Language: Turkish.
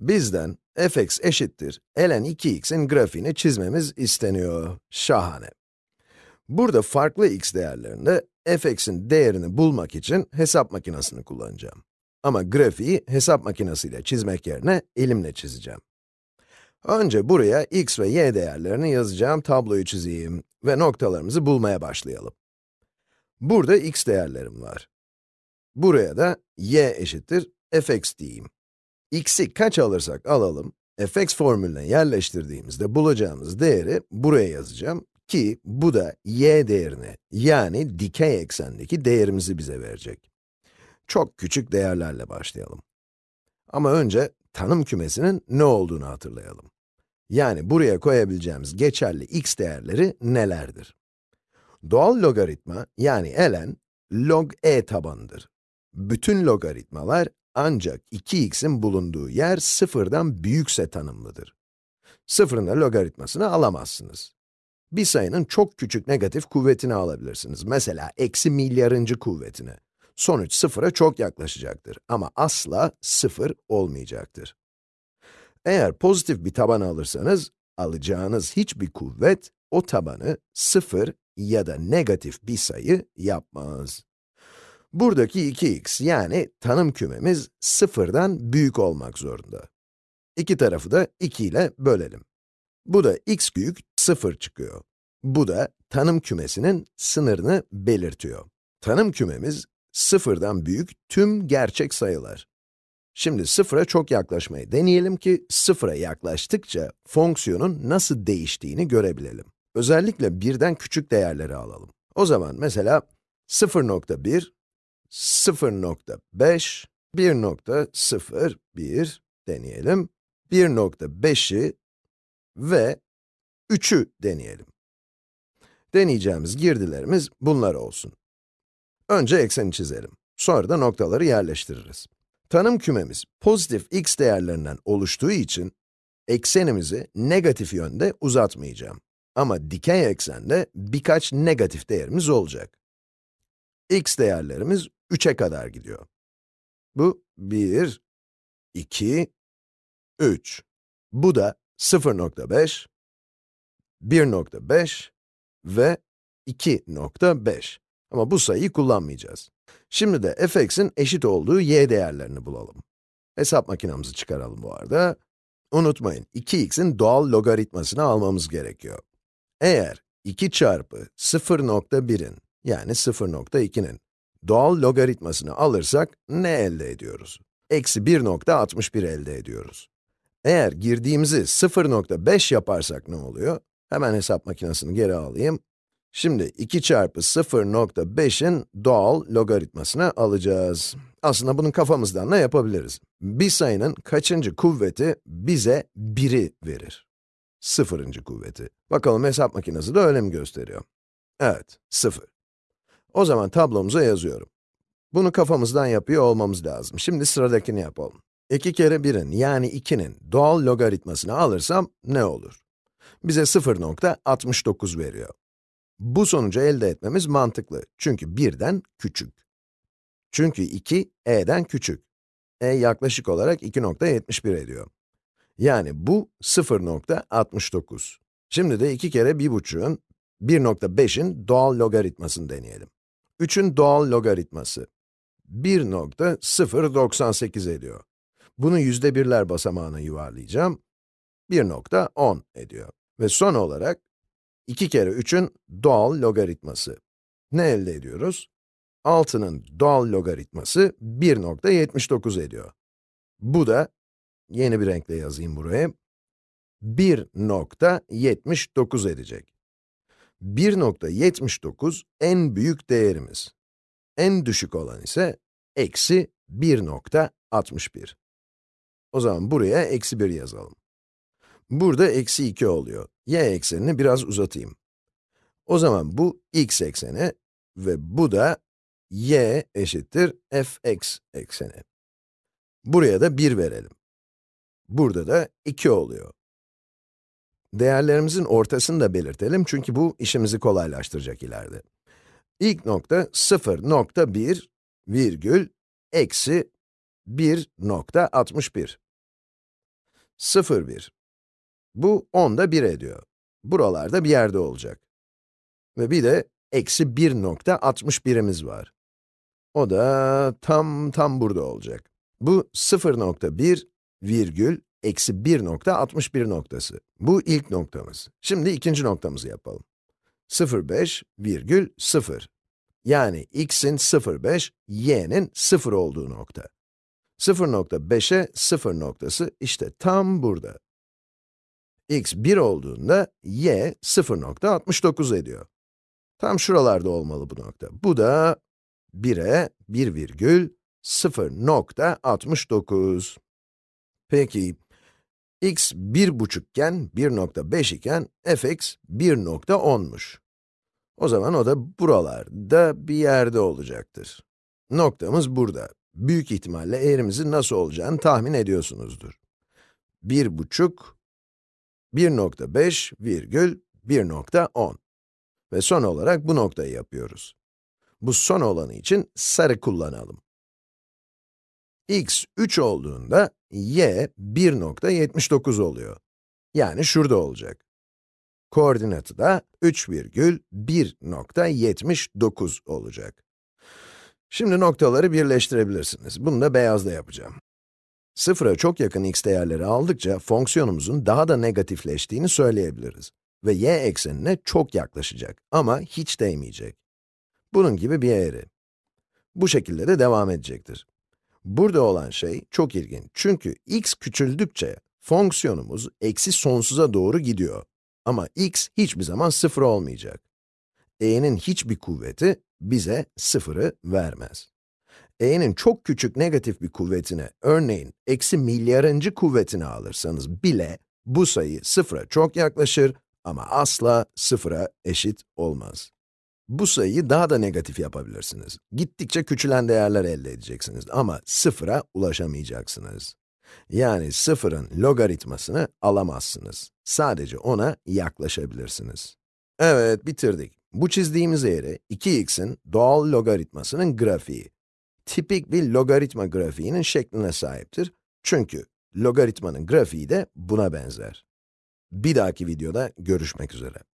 Bizden fx eşittir ln 2x'in grafiğini çizmemiz isteniyor. Şahane. Burada farklı x değerlerinde fx'in değerini bulmak için hesap makinesini kullanacağım. Ama grafiği hesap makinesiyle çizmek yerine elimle çizeceğim. Önce buraya x ve y değerlerini yazacağım tabloyu çizeyim ve noktalarımızı bulmaya başlayalım. Burada x değerlerim var. Buraya da y eşittir fx diyeyim. X'i kaç alırsak alalım, fx formülüne yerleştirdiğimizde bulacağımız değeri buraya yazacağım ki bu da y değerini, yani dikey eksendeki değerimizi bize verecek. Çok küçük değerlerle başlayalım. Ama önce tanım kümesinin ne olduğunu hatırlayalım. Yani buraya koyabileceğimiz geçerli x değerleri nelerdir? Doğal logaritma, yani ln, log e tabanıdır. Bütün logaritmalar ancak 2x'in bulunduğu yer sıfırdan büyükse tanımlıdır. Sıfırın da logaritmasını alamazsınız. Bir sayının çok küçük negatif kuvvetini alabilirsiniz. Mesela eksi milyarıncı kuvvetini. Sonuç sıfıra çok yaklaşacaktır ama asla sıfır olmayacaktır. Eğer pozitif bir taban alırsanız, alacağınız hiçbir kuvvet o tabanı sıfır ya da negatif bir sayı yapmaz. Buradaki 2x yani tanım kümemiz sıfırdan büyük olmak zorunda. İki tarafı da 2 ile bölelim. Bu da x büyük 0 çıkıyor. Bu da tanım kümesinin sınırını belirtiyor. Tanım kümemiz sıfırdan büyük tüm gerçek sayılar. Şimdi sıfıra çok yaklaşmayı deneyelim ki sıfıra yaklaştıkça fonksiyonun nasıl değiştiğini görebilelim. Özellikle birden küçük değerleri alalım. O zaman mesela 0.1, 0.5, 1.01 deneyelim. 1.5'i ve 3'ü deneyelim. Deneyeceğimiz girdilerimiz bunlar olsun. Önce ekseni çizelim. Sonra da noktaları yerleştiririz. Tanım kümemiz pozitif x değerlerinden oluştuğu için eksenimizi negatif yönde uzatmayacağım. Ama dikey eksende birkaç negatif değerimiz olacak. X değerlerimiz 3'e kadar gidiyor. Bu 1, 2, 3. Bu da 0.5, 1.5 ve 2.5. Ama bu sayıyı kullanmayacağız. Şimdi de fx'in eşit olduğu y değerlerini bulalım. Hesap makinamızı çıkaralım bu arada. Unutmayın, 2x'in doğal logaritmasını almamız gerekiyor. Eğer 2 çarpı 0.1'in, yani 0.2'nin doğal logaritmasını alırsak ne elde ediyoruz? Eksi 1.61 elde ediyoruz. Eğer girdiğimizi 0.5 yaparsak ne oluyor? Hemen hesap makinesini geri alayım. Şimdi 2 çarpı 0.5'in doğal logaritmasını alacağız. Aslında bunu kafamızdan da yapabiliriz. Bir sayının kaçıncı kuvveti bize 1'i verir? Sıfırıncı kuvveti. Bakalım hesap makinesi de öyle mi gösteriyor? Evet, 0. O zaman tablomuza yazıyorum. Bunu kafamızdan yapıyor olmamız lazım. Şimdi sıradakini yapalım. 2 kere 1'in yani 2'nin doğal logaritmasını alırsam ne olur? Bize 0.69 veriyor. Bu sonucu elde etmemiz mantıklı. Çünkü 1'den küçük. Çünkü 2, e'den küçük. e yaklaşık olarak 2.71 ediyor. Yani bu 0.69. Şimdi de 2 kere 1.5'ün, 1.5'in doğal logaritmasını deneyelim. 3'ün doğal logaritması 1.098 ediyor. Bunu yüzde birler basamağına yuvarlayacağım. 1.10 ediyor. Ve son olarak 2 kere 3'ün doğal logaritması. Ne elde ediyoruz? 6'nın doğal logaritması 1.79 ediyor. Bu da, yeni bir renkle yazayım buraya, 1.79 edecek. 1.79 en büyük değerimiz. En düşük olan ise eksi 1.61. O zaman buraya eksi 1 yazalım. Burada eksi 2 oluyor. y eksenini biraz uzatayım. O zaman bu x ekseni ve bu da y eşittir fx ekseni. Buraya da 1 verelim. Burada da 2 oluyor. Değerlerimizin ortasını da belirtelim çünkü bu işimizi kolaylaştıracak ileride. İlk nokta 0.1 virgül eksi 1.61. 0, 1. Bu 10'da 1 ediyor. Buralarda bir yerde olacak. Ve bir de eksi 1.61'imiz var. O da tam tam burada olacak. Bu 0.1 virgül eksi 1.61 noktası. Bu ilk noktamız. Şimdi ikinci noktamızı yapalım. 0.5 virgül 0. Yani x'in 0.5, y'nin 0 olduğu nokta. 0.5'e 0 noktası işte tam burada. x 1 olduğunda y 0.69 ediyor. Tam şuralarda olmalı bu nokta. Bu da 1'e 1 virgül 0.69. Peki, x 1,5 iken 1.5 iken fx 1.10'muş. O zaman o da buralarda bir yerde olacaktır. Noktamız burada. Büyük ihtimalle eğrimizin nasıl olacağını tahmin ediyorsunuzdur. 1,5, 1.5 virgül 1.10. Ve son olarak bu noktayı yapıyoruz. Bu son olanı için sarı kullanalım. X 3 olduğunda y 1.79 oluyor. Yani şurada olacak. Koordinatı da 3,1.79 olacak. Şimdi noktaları birleştirebilirsiniz. Bunu da beyazla yapacağım. Sıfıra çok yakın x değerleri aldıkça fonksiyonumuzun daha da negatifleştiğini söyleyebiliriz. Ve y eksenine çok yaklaşacak ama hiç değmeyecek. Bunun gibi bir eğri. Bu şekilde de devam edecektir. Burada olan şey çok ilginç çünkü x küçüldükçe fonksiyonumuz eksi sonsuza doğru gidiyor. Ama x hiçbir zaman sıfır olmayacak. e'nin hiçbir kuvveti bize sıfırı vermez. e'nin çok küçük negatif bir kuvvetine, örneğin eksi milyarıncı kuvvetini alırsanız bile bu sayı sıfıra çok yaklaşır ama asla sıfıra eşit olmaz. Bu sayıyı daha da negatif yapabilirsiniz. Gittikçe küçülen değerler elde edeceksiniz ama sıfıra ulaşamayacaksınız. Yani sıfırın logaritmasını alamazsınız. Sadece ona yaklaşabilirsiniz. Evet, bitirdik. Bu çizdiğimiz eğri, 2x'in doğal logaritmasının grafiği. Tipik bir logaritma grafiğinin şekline sahiptir. Çünkü logaritmanın grafiği de buna benzer. Bir dahaki videoda görüşmek üzere.